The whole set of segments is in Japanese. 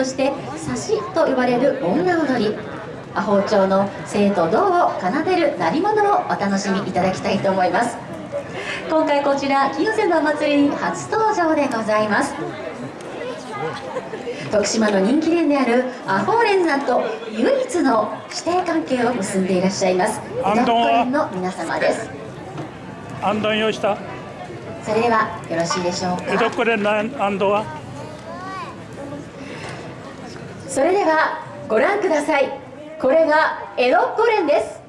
そして差しと呼ばれる女踊り。阿宝町の生と童を奏でる鳴り物をお楽しみいただきたいと思います。今回こちら清瀬のお祭りに初登場でございます。徳島の人気店であるアホーレンさんと唯一の指定関係を結んでいらっしゃいます江戸っ子園の皆様です。アンドン用意した。それではよろしいでしょうか。江戸っ子連のアンドは？それではご覧ください。これが江戸っ子連です。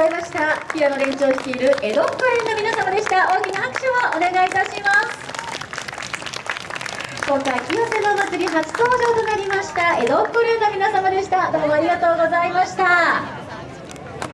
ざいました。平野連長率いる江戸っ子連の皆様でした。大きな拍手をお願いいたします。今回清瀬の祭り初登場となりました江戸っ子連の皆様でした。どうもありがとうございました。